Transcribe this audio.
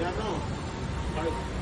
Yeah, no. I know.